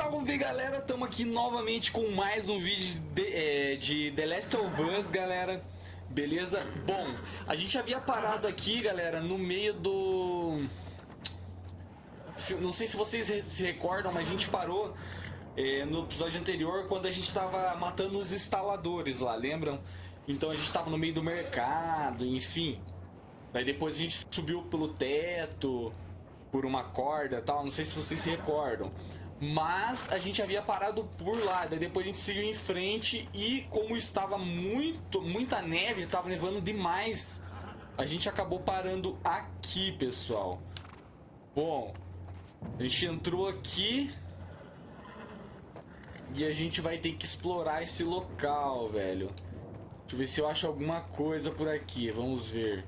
salve galera, estamos aqui novamente com mais um vídeo de, é, de The Last of Us, galera. Beleza? Bom, a gente havia parado aqui, galera, no meio do... Não sei se vocês se recordam, mas a gente parou é, no episódio anterior quando a gente estava matando os instaladores lá, lembram? Então a gente estava no meio do mercado, enfim. Daí depois a gente subiu pelo teto, por uma corda tal, não sei se vocês se recordam. Mas a gente havia parado por lá, daí depois a gente seguiu em frente e como estava muito, muita neve, estava nevando demais, a gente acabou parando aqui, pessoal. Bom, a gente entrou aqui e a gente vai ter que explorar esse local, velho. Deixa eu ver se eu acho alguma coisa por aqui, vamos ver.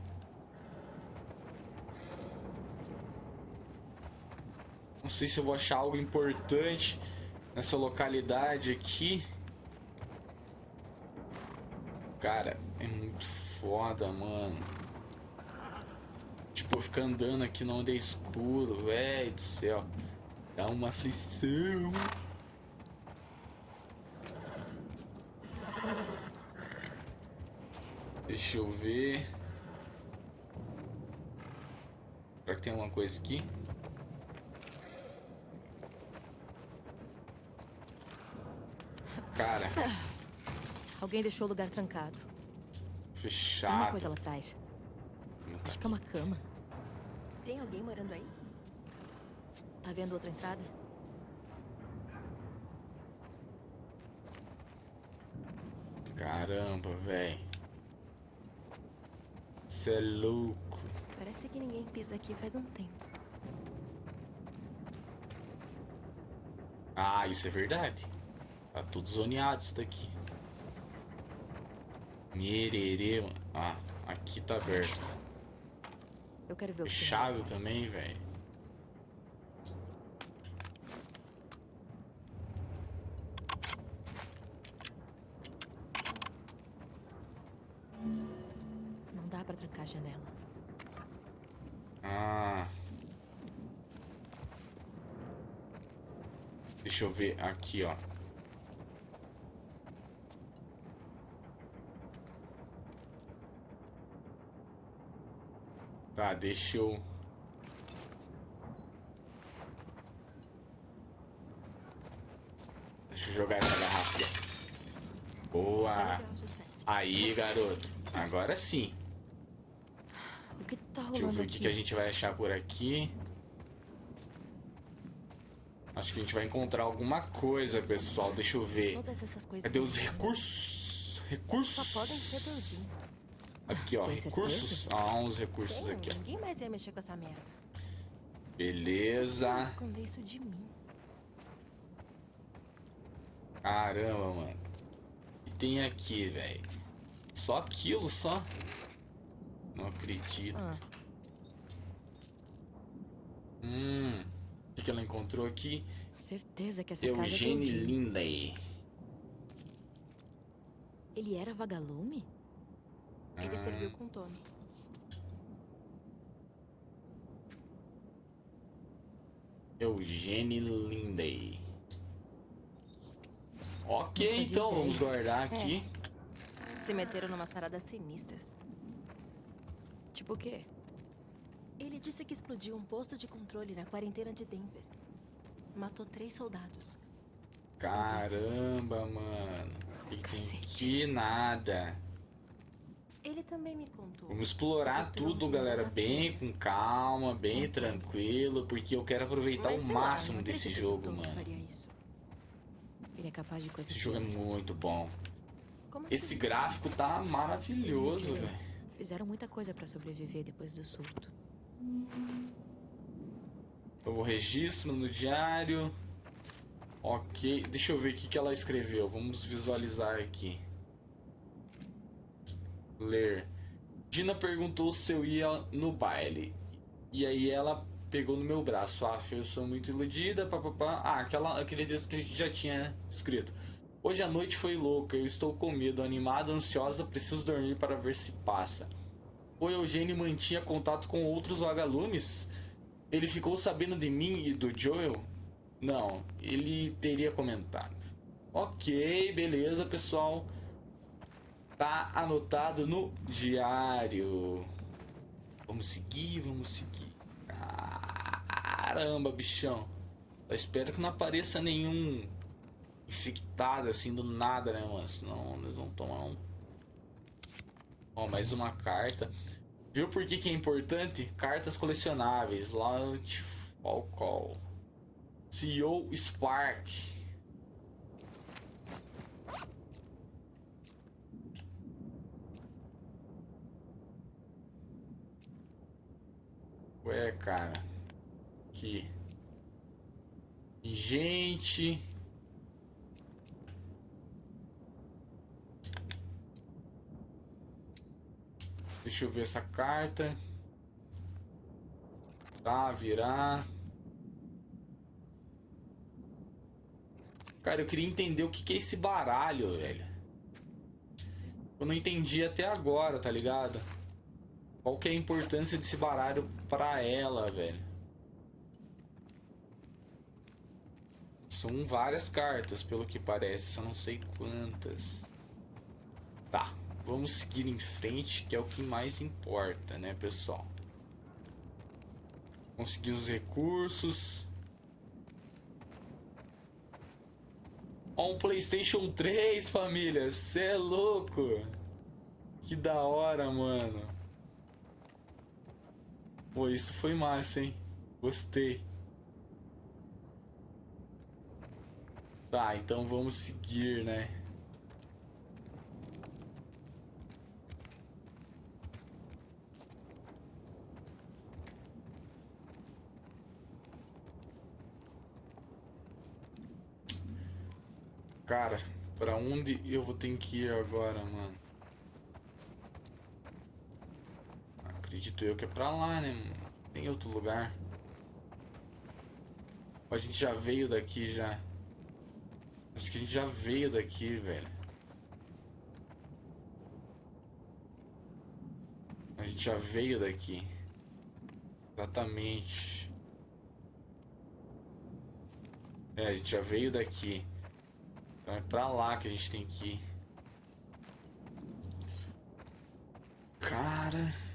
Não sei se eu vou achar algo importante nessa localidade aqui. Cara, é muito foda, mano. Tipo, ficar andando aqui no onde é escuro, velho do céu. Dá uma aflição. Deixa eu ver. Será que tem alguma coisa aqui? Cara. Alguém deixou o lugar trancado. Fechado. Tem uma coisa lá atrás. Acho que é uma cama. Tem alguém morando aí? Tá vendo outra entrada? Caramba, velho. Você é louco. Parece que ninguém pisa aqui faz um tempo. Ah, isso é verdade. Tá tudo zoneado isso daqui. Mererê. Ah, aqui tá aberto. Eu quero ver o Fechado também, velho. Não dá pra trancar a janela. Ah. Deixa eu ver aqui, ó. Tá, deixa eu... Deixa eu jogar essa garrafa. Boa! Aí, garoto. Agora sim. Tá Deixa eu ver o que, que a gente vai achar por aqui. Acho que a gente vai encontrar alguma coisa, pessoal. Deixa eu ver. Cadê os recursos? Recursos? Aqui, ó. Tem Recursos. certeza? Ah, uns recursos Tem, aqui, ó. Ninguém mais ia mexer com essa merda. Beleza. Esconder isso de mim. Caramba, mano. O que tem aqui, velho? Só aquilo, só? Não acredito. Ah. Hum. O que, que ela encontrou aqui? Certeza que essa casa é Eugene do Jim. Lindley. Ele era vagalume? Ele Ah. serviu com o Tommy. Eugene Lindley. Ok, então vamos guardar aqui. Se meteram numas paradas sinistras. Tipo o quê? Ele disse que explodiu um posto de controle na quarentena de Denver. Matou três soldados. Caramba, mano. Que, que tem aqui? Nada. Também me contou. Vamos explorar tudo, galera, bem com calma, bem tranquilo, porque eu quero aproveitar Mas o lá, máximo não desse jogo, mano. Ele é capaz de coisa Esse jogo é muito bom. Como Esse assim? gráfico tá maravilhoso, velho. Fizeram muita coisa pra sobreviver depois do surto. Novo registro no diário. Ok, deixa eu ver o que ela escreveu. Vamos visualizar aqui. Ler. Dina perguntou se eu ia no baile. E aí ela pegou no meu braço. Ah, eu sou muito iludida, papapá. Ah, aquela, aquele texto que a gente já tinha escrito. Hoje a noite foi louca, eu estou com medo, animada, ansiosa, preciso dormir para ver se passa. O Eugênio mantinha contato com outros vagalumes? Ele ficou sabendo de mim e do Joel? Não, ele teria comentado. Ok, beleza, pessoal. Tá anotado no diário. Vamos seguir, vamos seguir. Caramba, bichão. Eu espero que não apareça nenhum infectado assim do nada, né, mano? Senão nós vamos tomar um. Ó, mais uma carta. Viu por que, que é importante? Cartas colecionáveis. Launch Fall Call. CEO Spark. Ué, cara. Aqui. Gente. Deixa eu ver essa carta. Tá, virar. Cara, eu queria entender o que, que é esse baralho, velho. Eu não entendi até agora, tá ligado? Qual que é a importância desse baralho pra ela, velho? São várias cartas, pelo que parece. Só não sei quantas. Tá, vamos seguir em frente, que é o que mais importa, né, pessoal? Conseguir os recursos. Ó, um Playstation 3, família. Cê é louco. Que da hora, mano. Pô, isso foi massa, hein? Gostei. Tá, então vamos seguir, né? Cara, pra onde eu vou ter que ir agora, mano? Acredito eu que é pra lá, né? Tem outro lugar. A gente já veio daqui, já. Acho que a gente já veio daqui, velho. A gente já veio daqui. Exatamente. É, a gente já veio daqui. Então é pra lá que a gente tem que ir. Cara...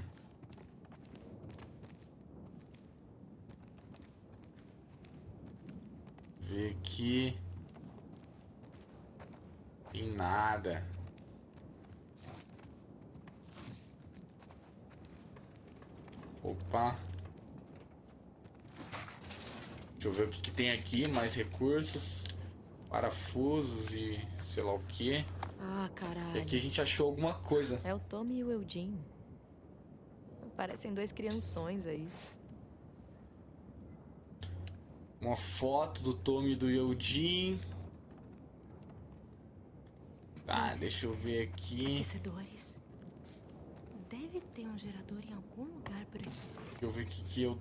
Ver aqui. Tem nada. Opa. Deixa eu ver o que, que tem aqui. Mais recursos parafusos e sei lá o que. Ah, caralho. E aqui a gente achou alguma coisa. É o Tommy e o Eugene. Parecem dois crianções aí. Uma foto do Tommy e do Eugene. Ah, deixa eu ver aqui. Aquecedores. Deve ter um gerador em algum lugar por aqui. Deixa eu ver o que que eu...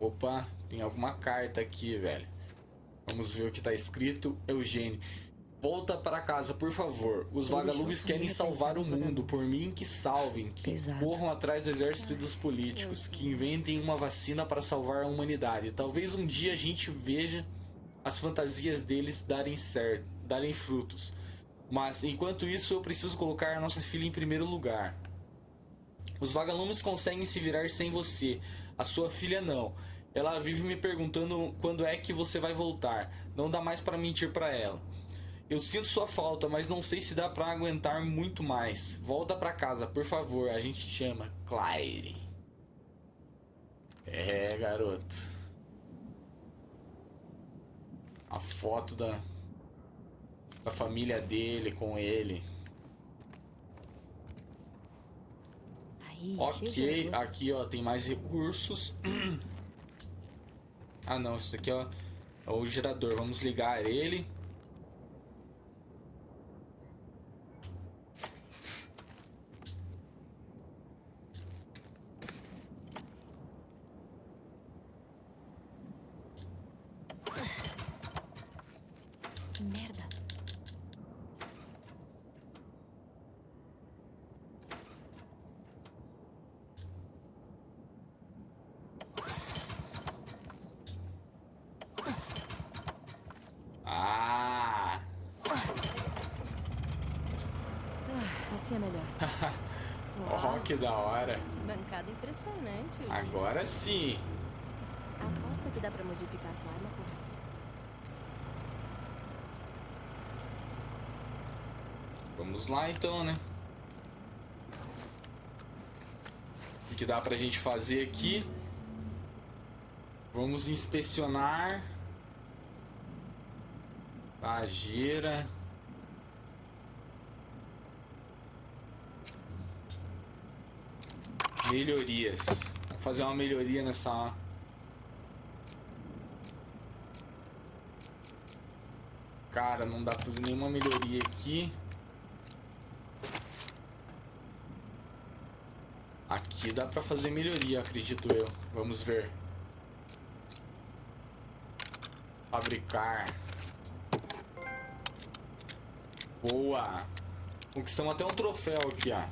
Opa, tem alguma carta aqui, velho. Vamos ver o que tá escrito. Eugênio. Volta para casa, por favor. Os vagalumes querem salvar o mundo. Por mim, que salvem. Que Pesado. corram atrás do exército e dos políticos. Que inventem uma vacina para salvar a humanidade. Talvez um dia a gente veja as fantasias deles darem certo, darem frutos. Mas enquanto isso, eu preciso colocar a nossa filha em primeiro lugar. Os vagalumes conseguem se virar sem você. A sua filha não. Ela vive me perguntando quando é que você vai voltar. Não dá mais para mentir para ela. Eu sinto sua falta, mas não sei se dá para aguentar muito mais. Volta para casa, por favor. A gente te chama Claire. É, garoto. A foto da da família dele com ele. Aí, Ok, aqui ó, tem mais recursos. ah não, isso aqui ó, é o gerador. Vamos ligar ele. merda. Ah. ah! assim é melhor. oh, que da hora. Bancada impressionante. Agora dia. sim. Aposto que dá pra modificar sua arma com isso. Vamos lá então, né? O que dá pra gente fazer aqui? Vamos inspecionar. Pajeira. Melhorias. Vamos fazer uma melhoria nessa. Cara, não dá pra fazer nenhuma melhoria aqui. Aqui dá pra fazer melhoria, acredito eu. Vamos ver. Fabricar. Boa. Conquistamos até um troféu aqui, ó.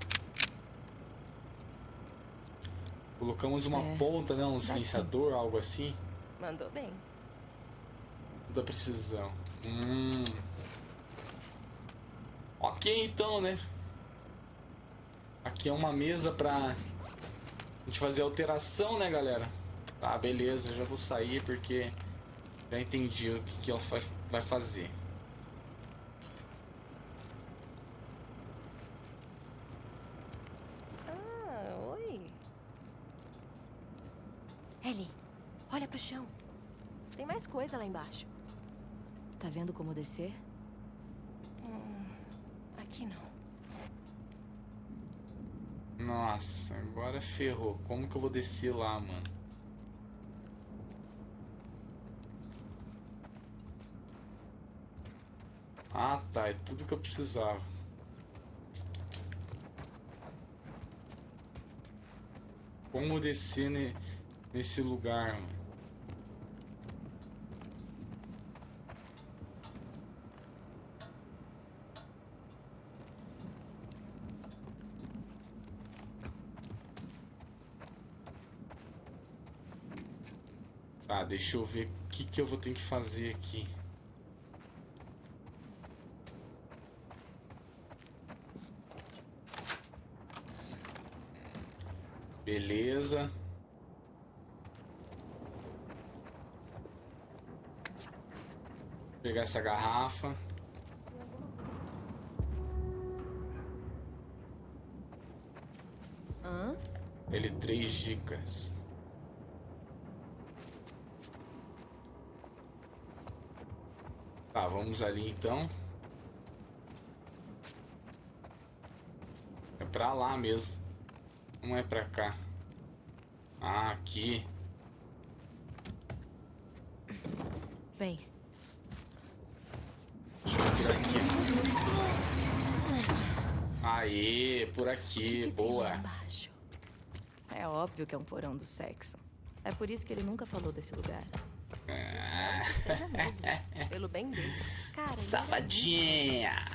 Colocamos uma É, ponta, né? Um sim. silenciador, algo assim. Mandou bem. Da precisão. Hum. Ok, então, né? Aqui é uma mesa pra a gente fazer alteração, né, galera? Tá, beleza. Já vou sair porque já entendi o que, que ela vai, vai fazer. Ah, oi. Ellie, olha pro chão. Tem mais coisa lá embaixo. Tá vendo como descer? Hum, aqui não. Nossa, agora ferrou. Como que eu vou descer lá, mano? Ah, tá. É tudo que eu precisava. Como descer ne- nesse lugar, mano? Tá, deixa eu ver o que, que eu vou ter que fazer aqui. Beleza. Vou pegar essa garrafa. Hã? Ele três dicas. Tá, vamos ali então. É pra lá mesmo. Não é pra cá. Ah, aqui. Vem. Deixa eu por aqui. Aê, por aqui, boa. É óbvio que é um porão do sexo. É por isso que ele nunca falou desse lugar. Ah, Seja mesmo. Pelo bem dele. Cara, era safadinha.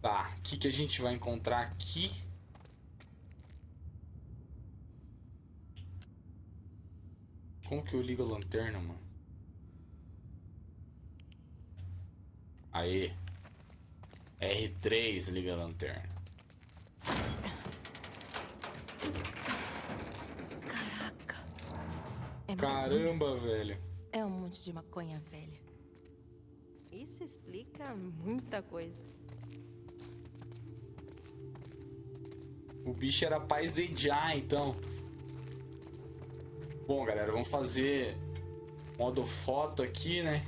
Tá, o que, que a gente vai encontrar aqui? Como que eu ligo a lanterna, mano? Aê. R3 liga a lanterna. Caraca. É maconha. Caramba, velho. É um monte de maconha velha. Isso explica muita coisa. O bicho era paz de já, então. Bom, galera, vamos fazer modo foto aqui, né?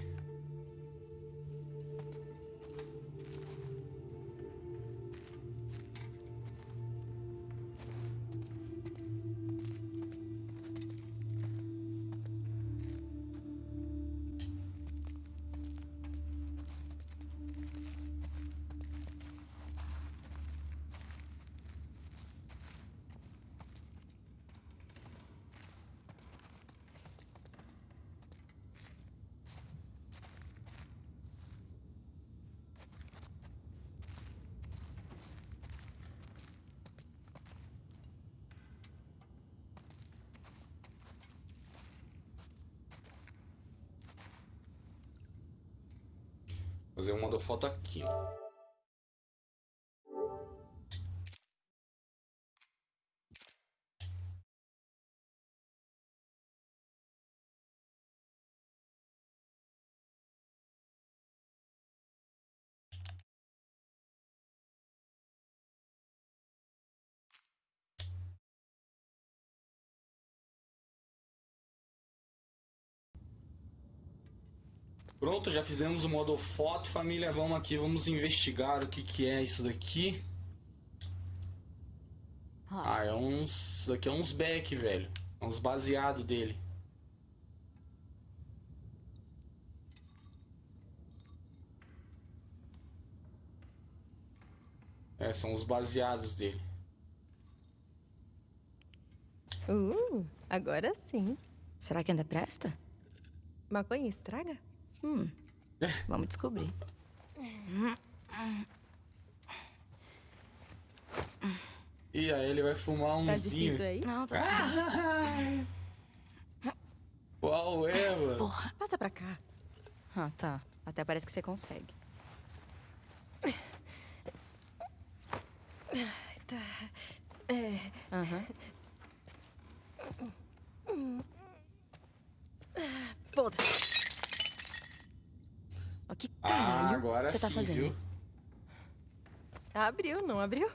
Fazer um modo foto aqui, ó. Pronto, já fizemos o modo foto, família. Vamos aqui, vamos investigar o que, que é isso daqui. Ah, é uns. Isso daqui é uns back, velho. É uns baseados dele. É, são os baseados dele. Uh, agora sim. Será que ainda presta? Maconha estraga? Hum. Vamos descobrir. E aí ele vai fumar Tá umzinho. difícil aí? Não, tá suave. Qual é, mano? Porra, passa pra cá. Ah, tá. Até parece que você consegue. Tá. É. Aham. Foda-se. Ó, que Ah, agora você tá fazendo? viu? Abriu, não abriu?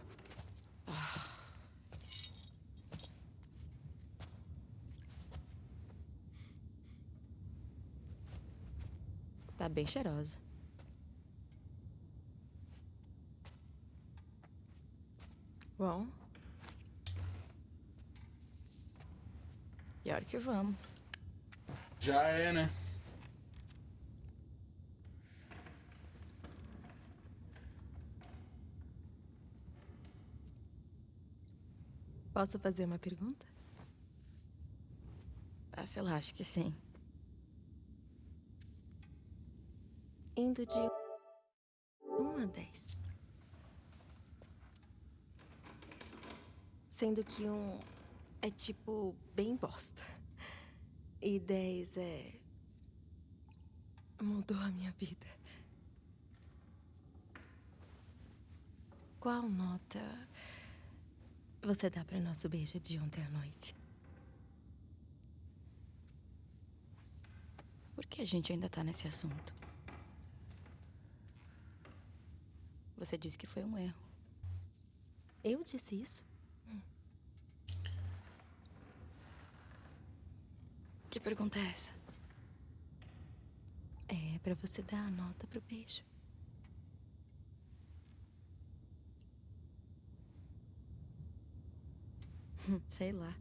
Tá bem cheirosa. Bom. E a hora que vamos. Já é, né? Posso fazer uma pergunta? Ah, sei lá, acho que sim. Indo de 1 a 10. Sendo que um é tipo bem bosta. E 10 é. mudou a minha vida. Qual nota você dá para nosso beijo de ontem à noite? Por que a gente ainda tá nesse assunto? Você disse que foi um erro. Eu disse isso? Que pergunta é essa? É para você dar a nota pro beijo. Sei lá.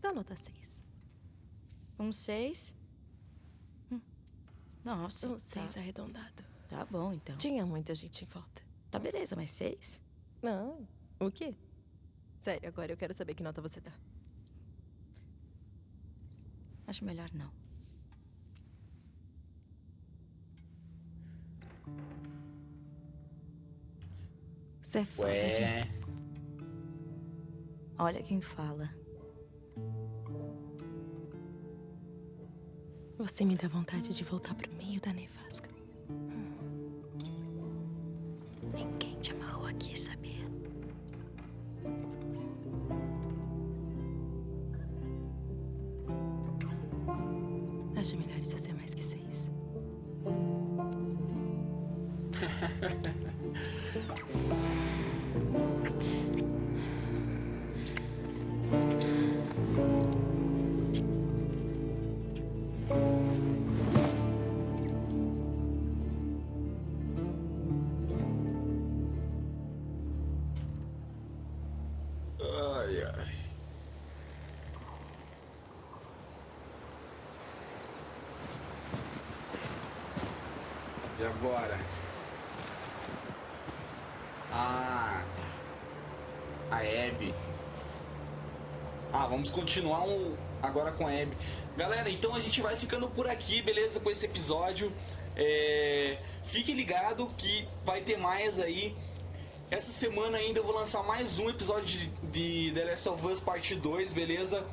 Dá nota 6. Um seis? Hum. Nossa. Um tá. 6 arredondado. Tá bom, então. Tinha muita gente em volta. Tá beleza, mas seis? Não. O quê? Sério, agora eu quero saber que nota você dá. Acho melhor não. Você é foda, Ué. Olha quem fala. Você me dá vontade de voltar pro meio da nevasca. Agora? Ah, a Abby. Ah, vamos continuar um, agora com a Abby. Galera, então a gente vai ficando por aqui, beleza? Com esse episódio. É, fique ligado que vai ter mais aí. Essa semana ainda eu vou lançar mais um episódio de, de The Last of Us Parte 2, beleza?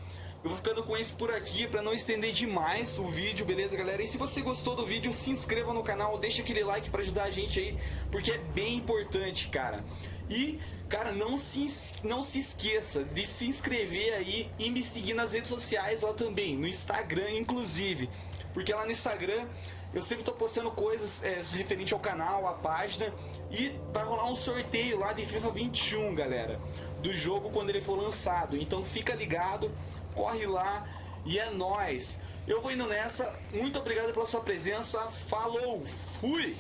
Eu vou ficando com isso por aqui para não estender demais o vídeo, beleza, galera? E se você gostou do vídeo, se inscreva no canal, deixa aquele like para ajudar a gente aí, porque é bem importante, cara. E, cara, não se, não se esqueça de se inscrever aí e me seguir nas redes sociais lá também, no Instagram, inclusive. Porque lá no Instagram eu sempre tô postando coisas é, referente ao canal, à página. E vai rolar um sorteio lá de FIFA 21, galera. Do jogo quando ele for lançado. Então fica ligado, corre lá e é nóis. Eu vou indo nessa. Muito obrigado pela sua presença. Falou, fui!